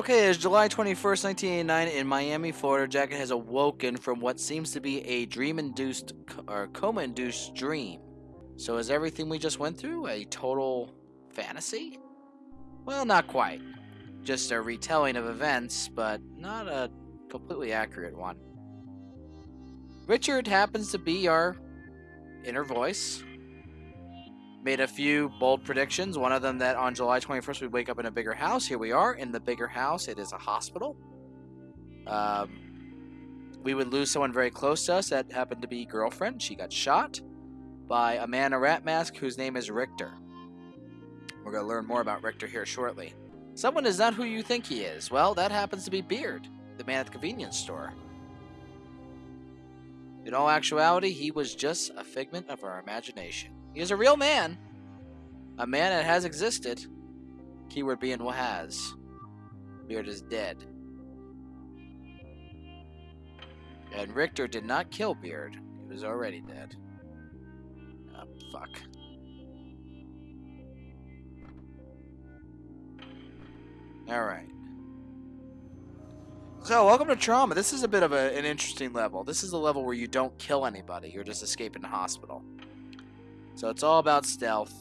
Okay, it's July 21st, 1989 in Miami, Florida. Jacket has awoken from what seems to be a dream-induced or coma-induced dream. So is everything we just went through a total fantasy? Well, not quite. Just a retelling of events, but not a completely accurate one. Richard happens to be our inner voice. Made a few bold predictions. One of them that on July 21st we'd wake up in a bigger house. Here we are in the bigger house. It is a hospital. Um, we would lose someone very close to us that happened to be girlfriend. She got shot by a man in a rat mask whose name is Richter. We're going to learn more about Richter here shortly. Someone is not who you think he is. Well, that happens to be Beard, the man at the convenience store. In all actuality, he was just a figment of our imagination. He is a real man. A man that has existed. Keyword being has. Beard is dead. And Richter did not kill Beard. He was already dead. Oh, fuck. Alright. So, welcome to Trauma. This is a bit of a, an interesting level. This is a level where you don't kill anybody. You're just escaping the hospital. So it's all about stealth.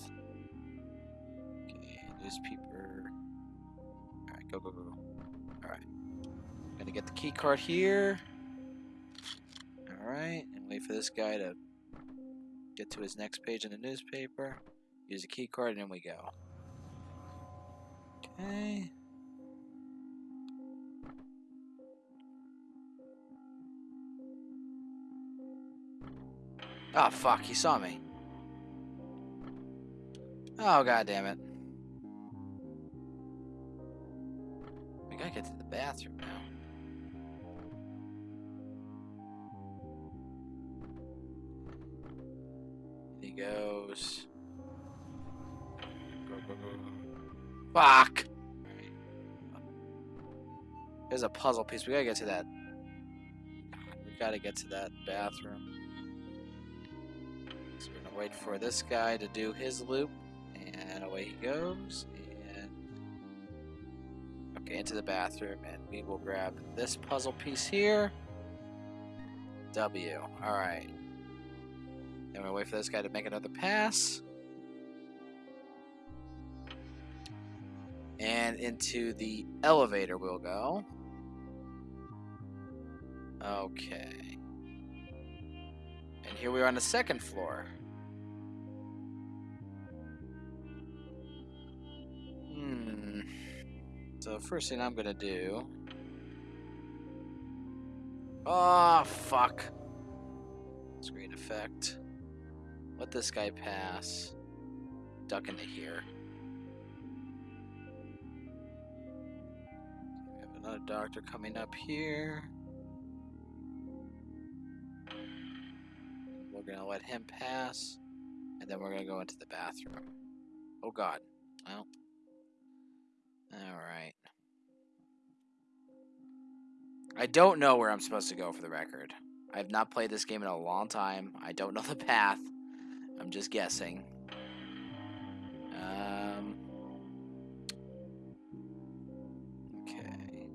Okay, newspaper. Alright, go, go, go. Alright. Gonna get the key card here. Alright, and wait for this guy to get to his next page in the newspaper. Use the key card, and then we go. Okay. Oh, fuck, he saw me. Oh, god damn it. We gotta get to the bathroom now. He goes. Go, go, go. Fuck! There's a puzzle piece. We gotta get to that. We gotta get to that bathroom. So we're gonna wait for this guy to do his loop. And away he goes. And okay, into the bathroom, and we will grab this puzzle piece here. W. All right. Then we'll wait for this guy to make another pass. And into the elevator we'll go. Okay. And here we are on the second floor. So first thing I'm gonna do. Oh fuck. Screen effect. Let this guy pass. Duck into here. We have another doctor coming up here. We're gonna let him pass, and then we're gonna go into the bathroom. Oh god. Well, Alright. I don't know where I'm supposed to go for the record. I have not played this game in a long time. I don't know the path. I'm just guessing. Um, okay.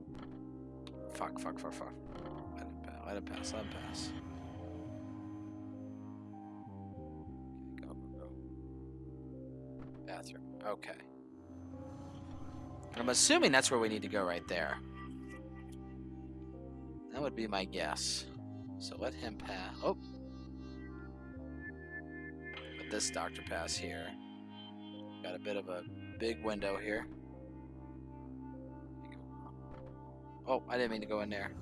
Fuck, fuck, fuck, fuck. Let him pass, let him pass, let him pass. Go, go, go. Bathroom. Okay. I'm assuming that's where we need to go right there. That would be my guess. So let him pass. Oh. Let this doctor pass here. Got a bit of a big window here. Oh, I didn't mean to go in there.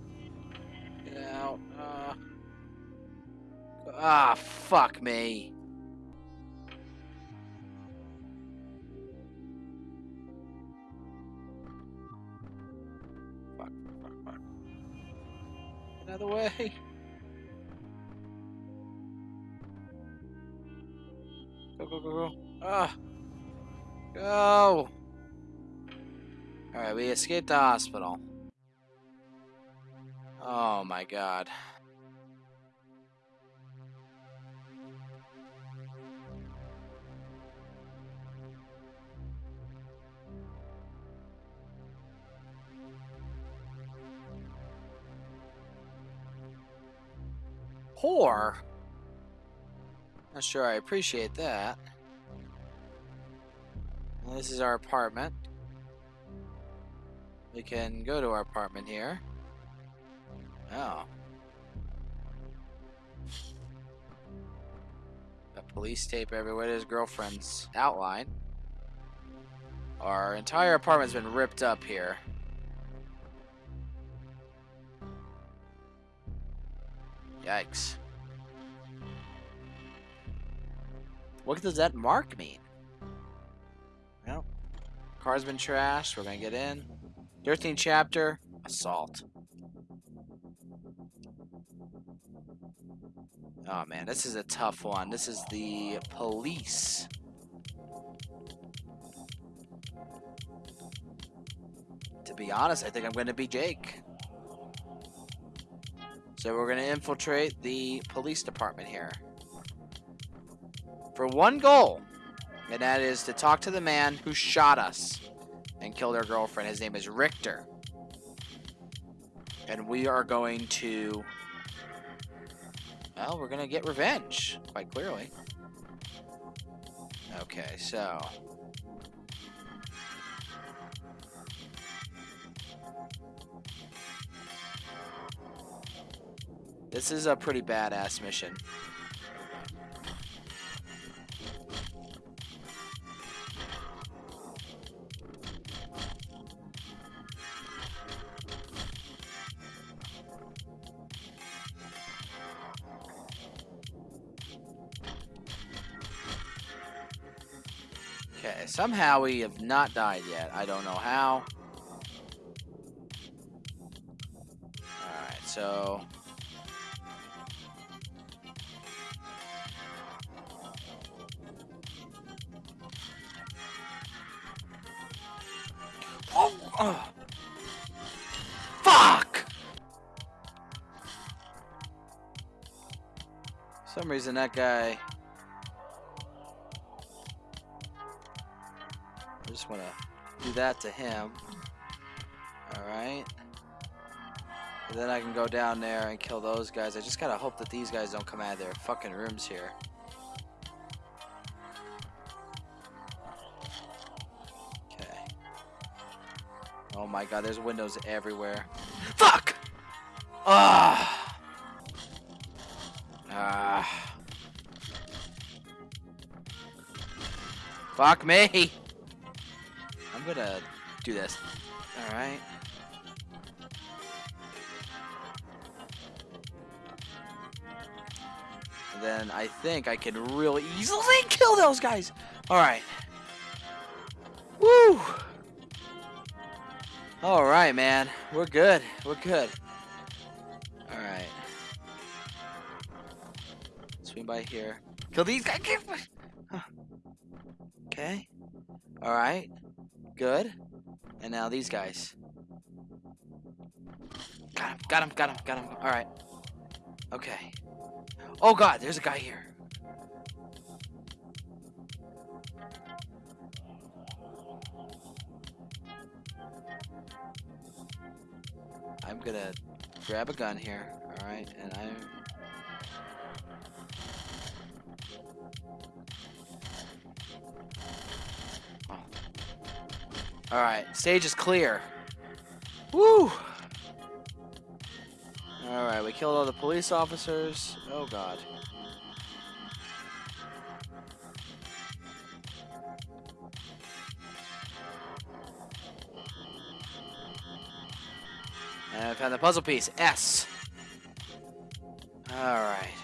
Get out. Uh, ah, fuck me. The way. Go, go, go, go. Ah! Go! Alright, we escaped the hospital. Oh my god. Not sure I appreciate that. This is our apartment. We can go to our apartment here. Oh. Got police tape everywhere. There's girlfriend's outline. Our entire apartment's been ripped up here. Yikes. What does that mark mean? Well, car's been trashed. We're gonna get in. 13th chapter, assault. Oh man, this is a tough one. This is the police. To be honest, I think I'm going to be Jake. So we're going to infiltrate the police department here. For one goal. And that is to talk to the man who shot us and killed our girlfriend. His name is Richter. And we are going to... Well, we're going to get revenge, quite clearly. Okay, so... This is a pretty badass mission. Okay, somehow we have not died yet. I don't know how. Alright, so... some reason that guy... I just want to do that to him. Alright. Then I can go down there and kill those guys. I just gotta hope that these guys don't come out of their fucking rooms here. Okay. Oh my god, there's windows everywhere. Fuck! Ah! Fuck me! I'm gonna do this. Alright. Then I think I can really easily kill those guys! Alright. Woo! Alright, man. We're good. We're good. Alright. Swing by here. Kill these guys! Okay. Alright. Good. And now these guys. Got him, got him, got him, got him. Alright. Okay. Oh god, there's a guy here. I'm gonna grab a gun here, alright, and I'm Alright, stage is clear. Woo! Alright, we killed all the police officers. Oh god. And I found the puzzle piece. S. Alright.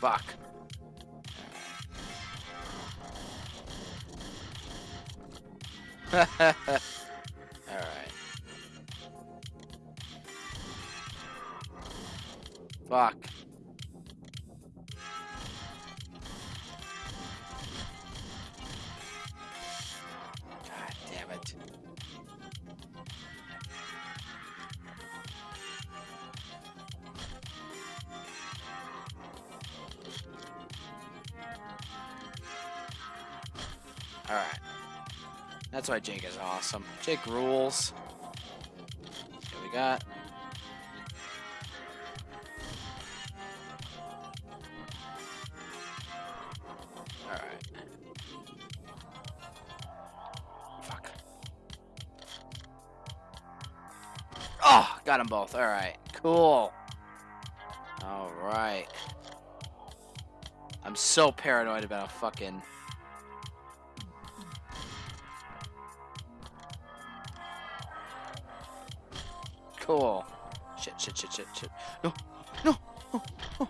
Fuck. Alright. Fuck. That's why Jake is awesome. Jake rules. you got? Alright. Fuck. Oh, got them both. Alright, cool. Alright. I'm so paranoid about a fucking... Cool. Shit, shit, shit, shit, shit. No, no, no, no.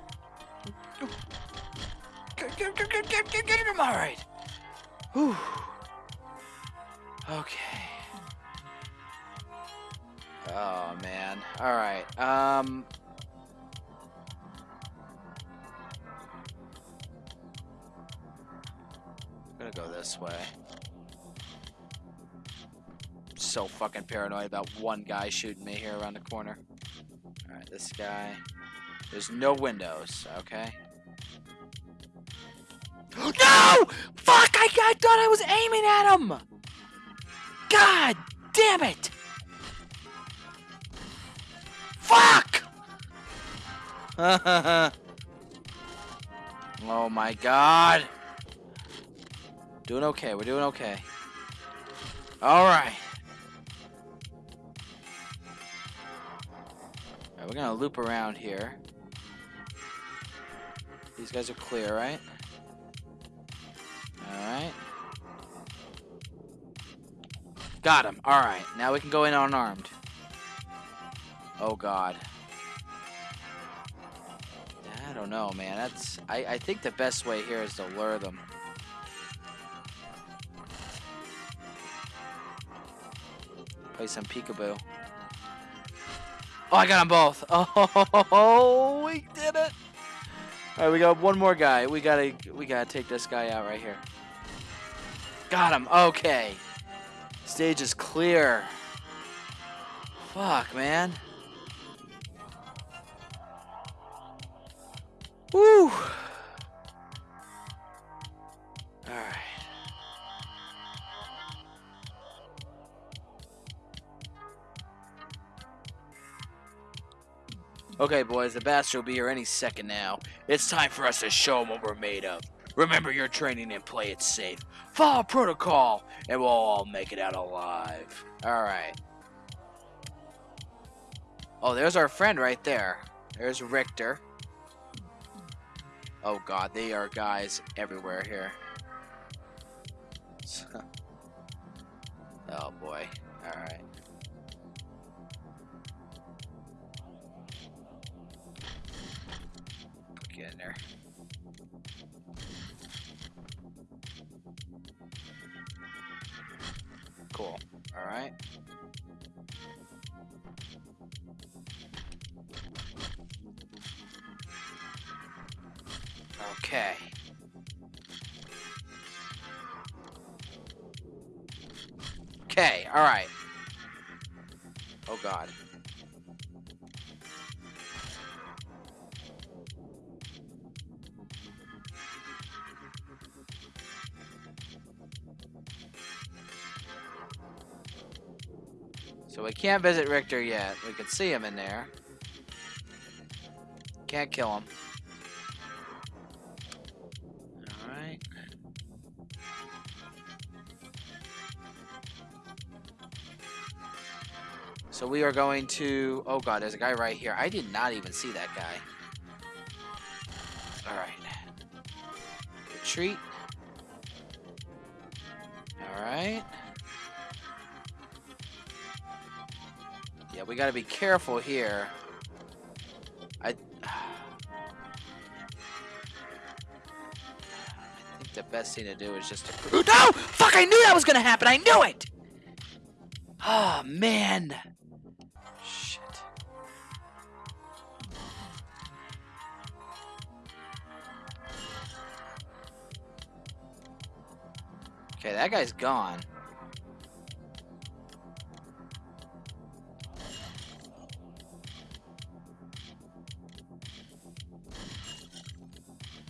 Get, get, get, get, get, him. All right. Whew. Okay. Oh man. All right. Um. So fucking paranoid about one guy shooting me here around the corner. Alright, this guy. There's no windows, okay? no! Fuck! I, I thought I was aiming at him! God damn it! Fuck! oh my god. Doing okay, we're doing okay. Alright. We're gonna loop around here. These guys are clear, right? Alright. Got him. Alright, now we can go in unarmed. Oh god. I don't know, man. That's I, I think the best way here is to lure them. Play some peekaboo. Oh, I got them both. Oh, we did it. All right, we got one more guy. We gotta, we gotta take this guy out right here. Got him. Okay. Stage is clear. Fuck, man. Woo. Okay, boys, the bastard will be here any second now. It's time for us to show them what we're made of. Remember your training and play it safe. Follow protocol, and we'll all make it out alive. Alright. Oh, there's our friend right there. There's Richter. Oh god, they are guys everywhere here. oh boy. Alright. Get in there. Cool. Alright. Okay. Okay, alright. Oh god. So we can't visit Richter yet. We can see him in there. Can't kill him. Alright. So we are going to... Oh god, there's a guy right here. I did not even see that guy. Alright. Retreat. We gotta be careful here. I... I think the best thing to do is just to... No! Fuck, I knew that was gonna happen! I knew it! Oh, man. Shit. Okay, that guy's gone.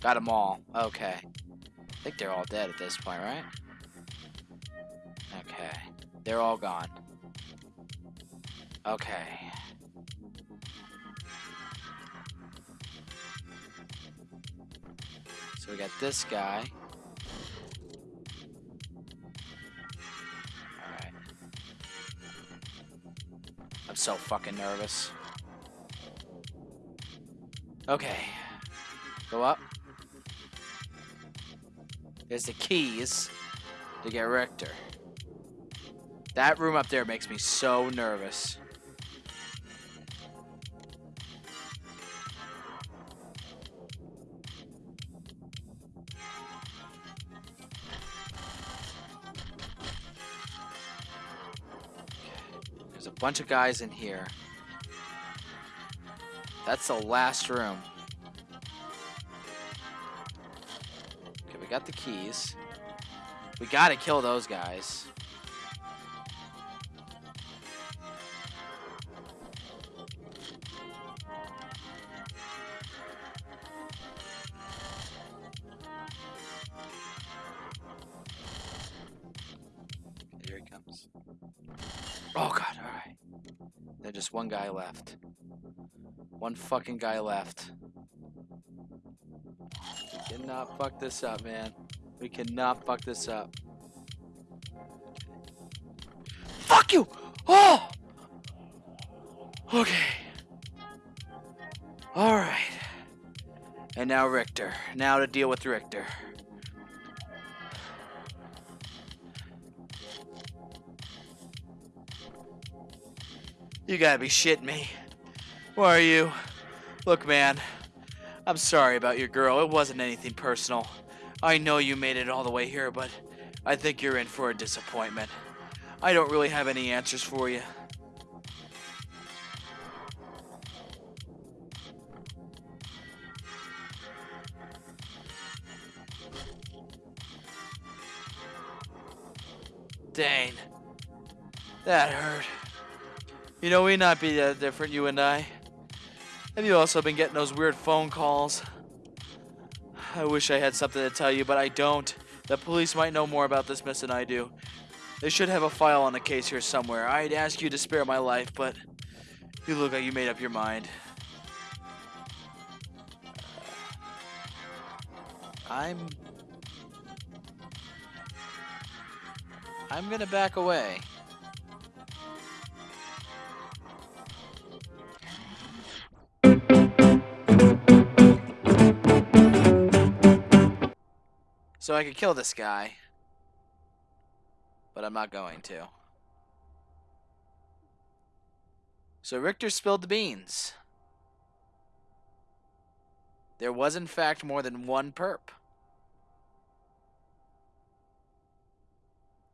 Got them all. Okay. I think they're all dead at this point, right? Okay. They're all gone. Okay. So we got this guy. Alright. I'm so fucking nervous. Okay. Go up. There's the keys to get Richter. That room up there makes me so nervous. There's a bunch of guys in here. That's the last room. Got the keys. We gotta kill those guys. Here he comes. Oh god, alright. There's just one guy left. One fucking guy left. Cannot fuck this up, man. We cannot fuck this up. Fuck you! Oh! Okay. Alright. And now Richter. Now to deal with Richter. You gotta be shitting me. Who are you? Look, man. I'm sorry about your girl. It wasn't anything personal. I know you made it all the way here, but I think you're in for a disappointment. I don't really have any answers for you. Dane. That hurt. You know, we not be that different, you and I. Have you also been getting those weird phone calls? I wish I had something to tell you, but I don't. The police might know more about this mess than I do. They should have a file on the case here somewhere. I'd ask you to spare my life, but you look like you made up your mind. I'm... I'm gonna back away. So I could kill this guy. But I'm not going to. So Richter spilled the beans. There was in fact more than one perp.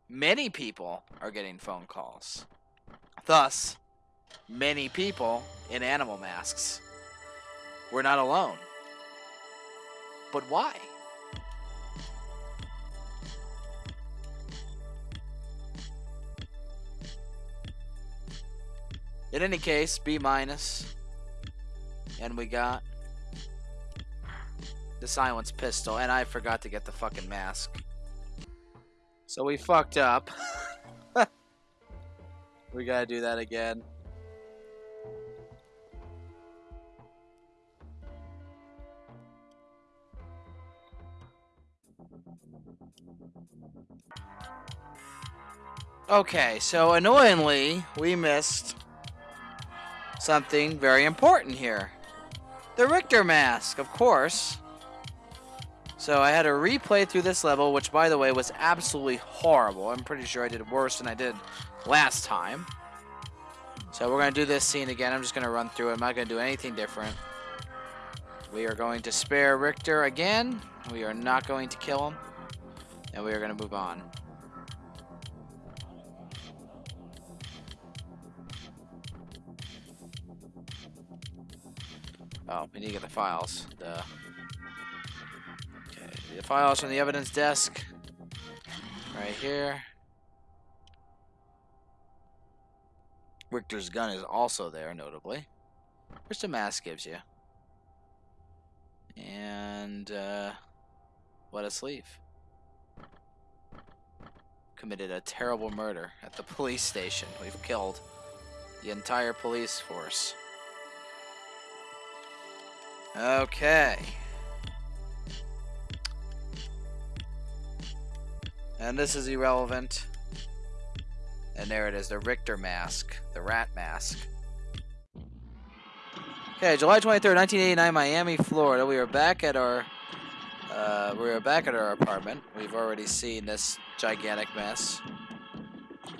Many people are getting phone calls. Thus, many people in animal masks. We're not alone. But why? In any case, B minus. And we got the silence pistol, and I forgot to get the fucking mask. So we fucked up. we gotta do that again. Okay, so annoyingly, we missed something very important here. The Richter mask, of course. So I had to replay through this level, which, by the way, was absolutely horrible. I'm pretty sure I did worse than I did last time. So we're going to do this scene again. I'm just going to run through it. I'm not going to do anything different. We are going to spare Richter again. We are not going to kill him. And we are going to move on. Oh, we need to get the files. The okay, the files from the evidence desk, right here. Richter's gun is also there, notably. Which the mask gives you. And, uh, what a sleeve. Committed a terrible murder at the police station. We've killed the entire police force. Okay. And this is irrelevant. And there it is, the Richter mask, the rat mask. Okay, July 23rd, 1989, Miami, Florida. We are back at our uh, we are back at our apartment. We've already seen this gigantic mess.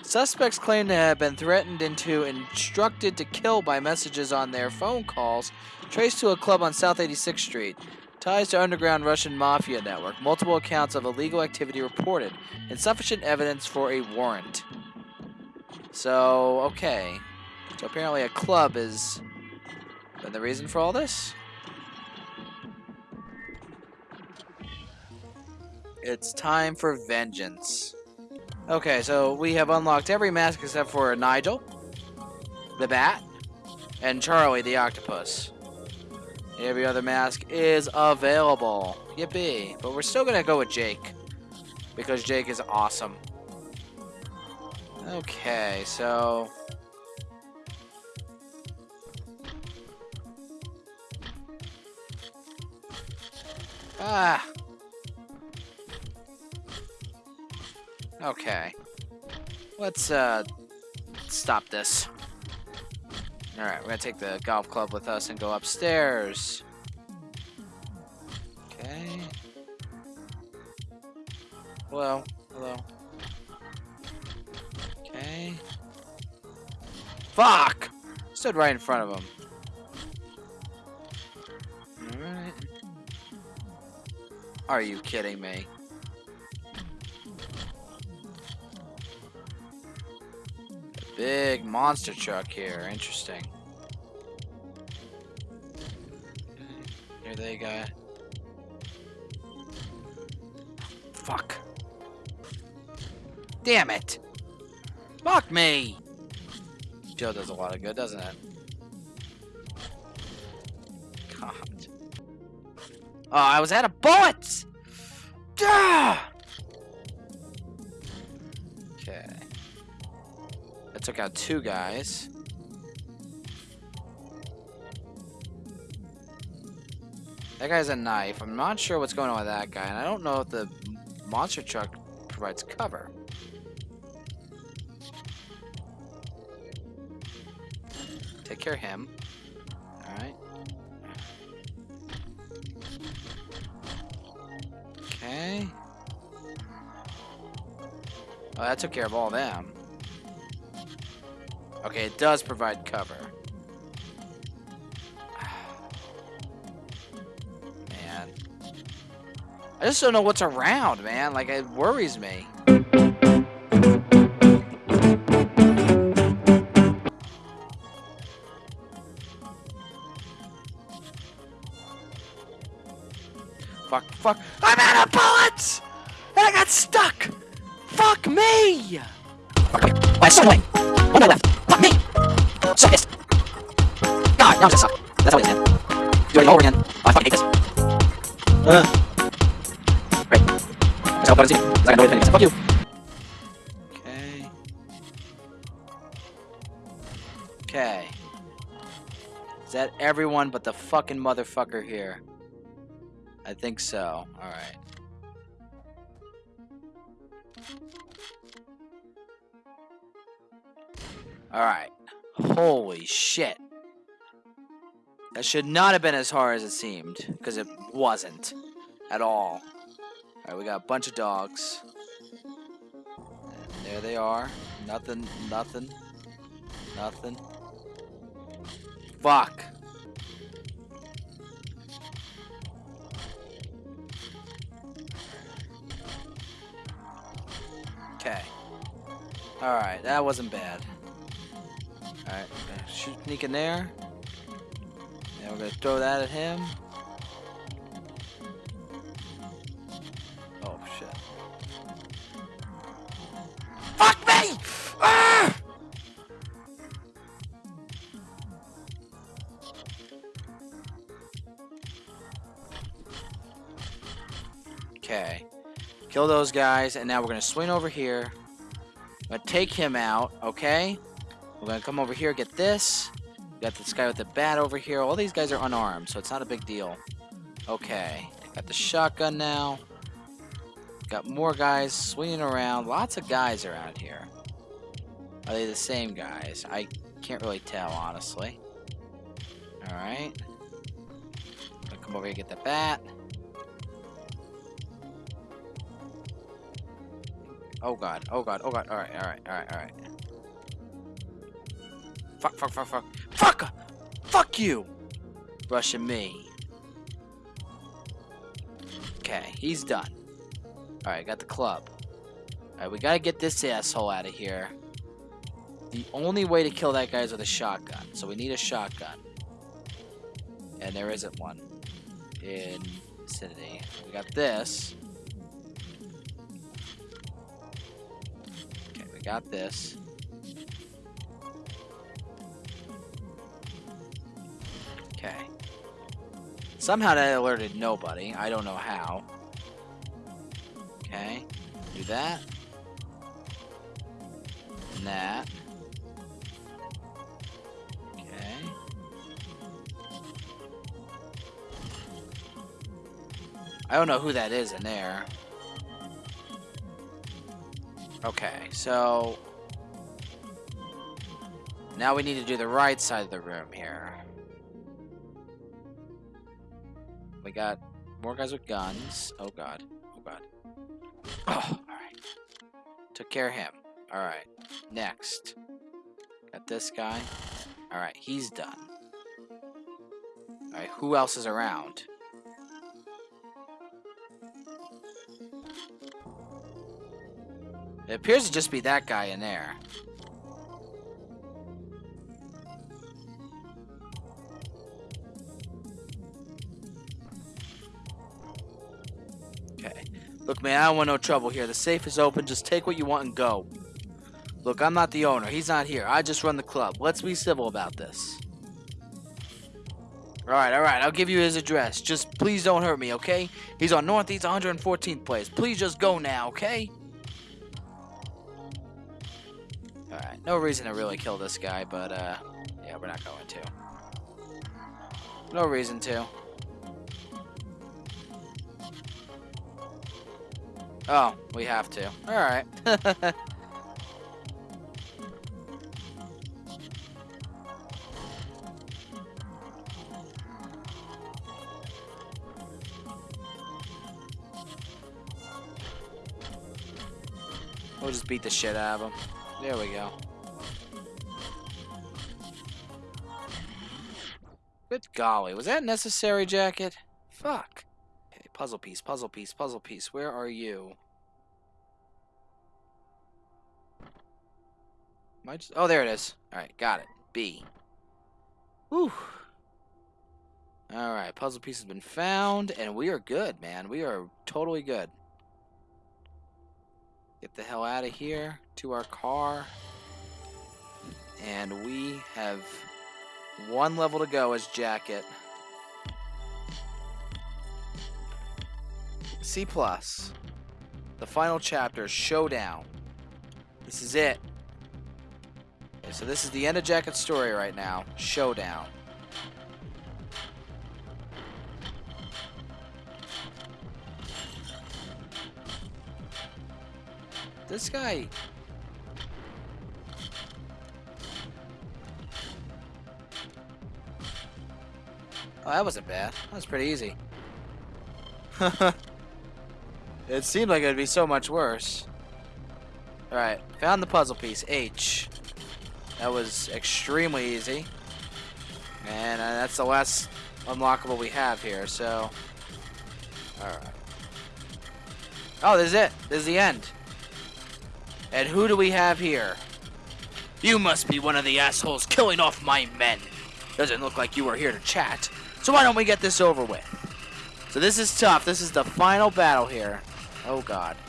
Suspects claim to have been threatened into instructed to kill by messages on their phone calls traced to a club on South 86th Street. Ties to underground Russian mafia network. Multiple accounts of illegal activity reported. Insufficient evidence for a warrant. So, okay. So apparently a club is been the reason for all this? It's time for vengeance. Okay, so we have unlocked every mask except for Nigel, the bat, and Charlie the octopus. Every other mask is available. Yippee. But we're still going to go with Jake. Because Jake is awesome. Okay, so... Ah! Okay. Let's, uh, stop this. Alright, we're gonna take the golf club with us and go upstairs. Okay. Hello. Hello. Okay. Fuck! Stood right in front of him. Alright. Are you kidding me? Big monster truck here. Interesting. Here they go. Fuck. Damn it! Fuck me! Joe does a lot of good, doesn't it? God. Oh, I was out of bullets! Ah! Took out two guys. That guy's a knife. I'm not sure what's going on with that guy, and I don't know if the monster truck provides cover. Take care of him. Alright. Okay. Oh, that took care of all them. Okay, it does provide cover. Man. I just don't know what's around, man. Like, it worries me. Fuck, fuck. I'm out of bullets! And I got stuck! Fuck me! Okay, away. Now I'm just suck. That's how it is, man. Do it all over again. Oh, I fucking hate this. Uh. Great. That's how buttons do. Because I got no way myself. Fuck you. Okay. Okay. Is that everyone but the fucking motherfucker here? I think so. Alright. Should not have been as hard as it seemed. Because it wasn't. At all. Alright, we got a bunch of dogs. And there they are. Nothing, nothing. Nothing. Fuck. Okay. Alright, that wasn't bad. Alright, sneak in there. We're gonna throw that at him. Oh shit. Fuck me! Ah! Okay. Kill those guys, and now we're gonna swing over here. I'm gonna take him out, okay? We're gonna come over here, get this. Got this guy with the bat over here. All these guys are unarmed, so it's not a big deal. Okay. Got the shotgun now. Got more guys swinging around. Lots of guys around here. Are they the same guys? I can't really tell, honestly. Alright. Come over here get the bat. Oh god, oh god, oh god. Alright, alright, alright, alright. Fuck, fuck, fuck, fuck. Fuck! Fuck you! Rushing me. Okay, he's done. Alright, got the club. Alright, we gotta get this asshole out of here. The only way to kill that guy is with a shotgun. So we need a shotgun. And there isn't one in vicinity. We got this. Okay, we got this. Somehow that alerted nobody. I don't know how. Okay. Do that. And that. Okay. I don't know who that is in there. Okay, so... Now we need to do the right side of the room here. We got more guys with guns. Oh god. Oh god. Oh, alright. Took care of him. Alright. Next. Got this guy. Alright, he's done. Alright, who else is around? It appears to just be that guy in there. Look, man, I don't want no trouble here. The safe is open. Just take what you want and go. Look, I'm not the owner. He's not here. I just run the club. Let's be civil about this. Alright, alright. I'll give you his address. Just please don't hurt me, okay? He's on Northeast 114th place. Please just go now, okay? Alright, no reason to really kill this guy, but, uh, yeah, we're not going to. No reason to. Oh, we have to. Alright. we'll just beat the shit out of him. There we go. Good golly, was that necessary, Jacket? Puzzle piece, puzzle piece, puzzle piece. Where are you? Am I just... Oh, there it is. Alright, got it. B. Whew. Alright, puzzle piece has been found, and we are good, man. We are totally good. Get the hell out of here to our car. And we have one level to go as Jacket. C plus. The final chapter, Showdown. This is it. Okay, so this is the end of Jacket's story right now. Showdown. This guy... Oh, that wasn't bad. That was pretty easy. it seemed like it would be so much worse. Alright, found the puzzle piece, H. That was extremely easy. And uh, that's the last unlockable we have here, so... Alright. Oh, this is it. This is the end. And who do we have here? You must be one of the assholes killing off my men. Doesn't look like you were here to chat. So why don't we get this over with? So this is tough. This is the final battle here. Oh god.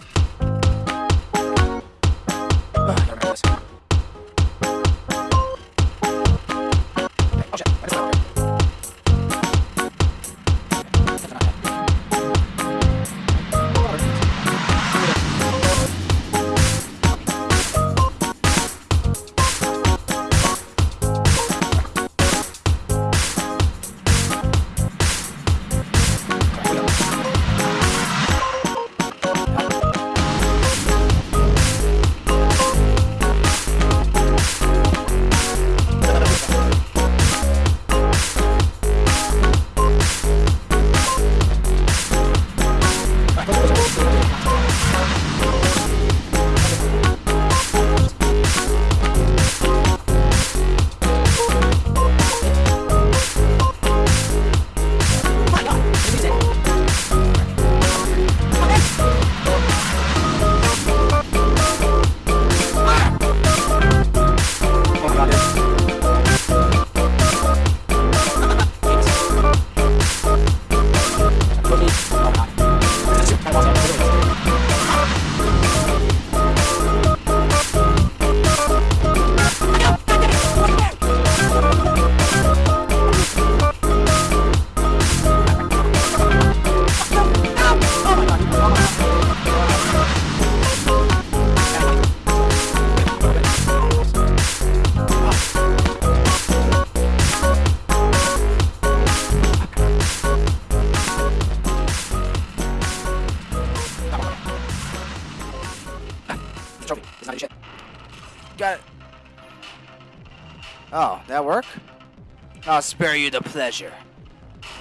Spare you the pleasure.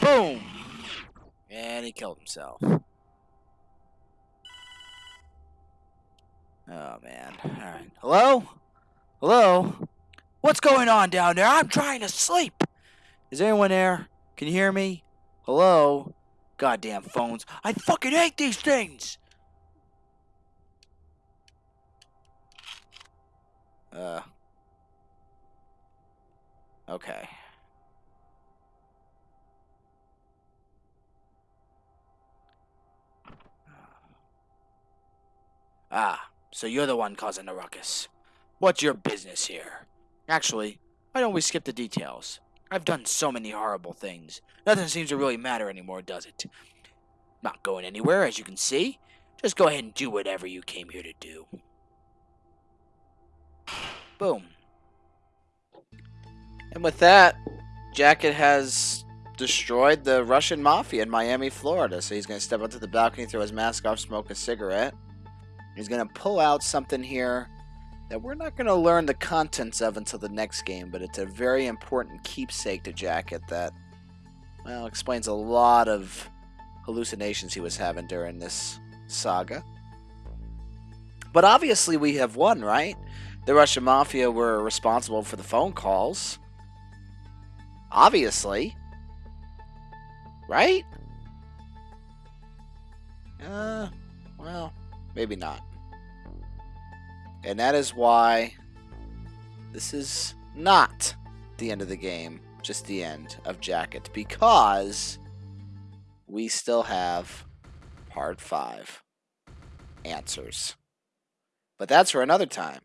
Boom! And he killed himself. Oh, man. Alright. Hello? Hello? What's going on down there? I'm trying to sleep! Is anyone there? Can you hear me? Hello? Goddamn phones. I fucking hate these things! Uh. Okay. Ah, so you're the one causing the ruckus. What's your business here? Actually, why don't we skip the details? I've done so many horrible things. Nothing seems to really matter anymore, does it? Not going anywhere, as you can see. Just go ahead and do whatever you came here to do. Boom. And with that, Jacket has destroyed the Russian mafia in Miami, Florida. So he's going to step onto the balcony, throw his mask off, smoke a cigarette. He's going to pull out something here that we're not going to learn the contents of until the next game, but it's a very important keepsake to Jacket that, well, explains a lot of hallucinations he was having during this saga. But obviously, we have won, right? The Russian Mafia were responsible for the phone calls. Obviously. Right? Uh, well, maybe not. And that is why this is not the end of the game, just the end of Jacket, because we still have part five answers. But that's for another time.